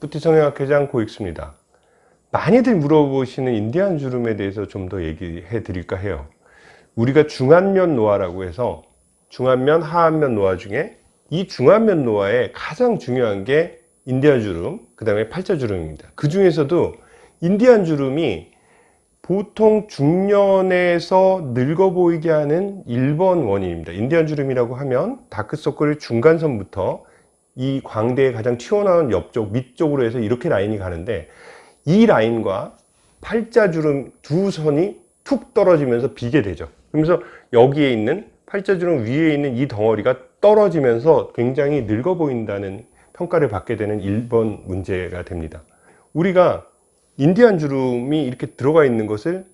뿌티 성형학회장 고익수입니다. 많이들 물어보시는 인디안 주름에 대해서 좀 더 얘기해 드릴까 해요. 우리가 중안면 노화라고 해서 중안면, 하안면 노화 중에 이 중안면 노화의 가장 중요한 게 인디안 주름, 그 다음에 팔자 주름입니다. 그 중에서도 인디안 주름이 보통 중년에서 늙어 보이게 하는 1번 원인입니다. 인디안 주름이라고 하면 다크서클 중간선부터 이 광대의 가장 튀어나온 옆쪽 밑쪽으로 해서 이렇게 라인이 가는데 이 라인과 팔자주름 두 선이 툭 떨어지면서 비게 되죠. 그러면서 여기에 있는 팔자주름 위에 있는 이 덩어리가 떨어지면서 굉장히 늙어 보인다는 평가를 받게 되는 1번 문제가 됩니다. 우리가 인디안 주름이 이렇게 들어가 있는 것을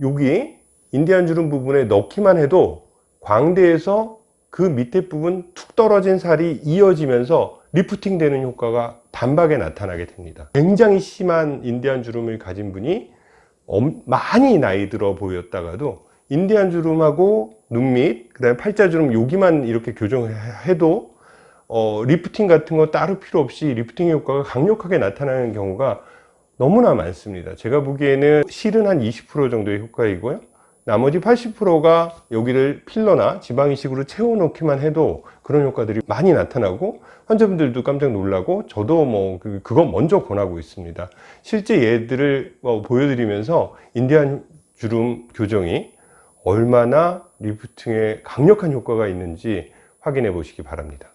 여기 인디안 주름 부분에 넣기만 해도 광대에서 그 밑에 부분 툭 떨어진 살이 이어지면서 리프팅 되는 효과가 단박에 나타나게 됩니다. 굉장히 심한 인디안 주름을 가진 분이 많이 나이 들어 보였다가도 인디안 주름하고 눈밑 그 다음에 팔자주름 여기만 이렇게 교정해도 어, 리프팅 같은 거 따로 필요 없이 리프팅 효과가 강력하게 나타나는 경우가 너무나 많습니다. 제가 보기에는 실은 한 20% 정도의 효과이고요 나머지 80%가 여기를 필러나 지방 이식으로 채워 놓기만 해도 그런 효과들이 많이 나타나고 환자분들도 깜짝 놀라고 저도 뭐 그, 그거 먼저 권하고 있습니다. 실제 얘들을 뭐 보여드리면서 인디안 주름 교정이 얼마나 리프팅에 강력한 효과가 있는지 확인해 보시기 바랍니다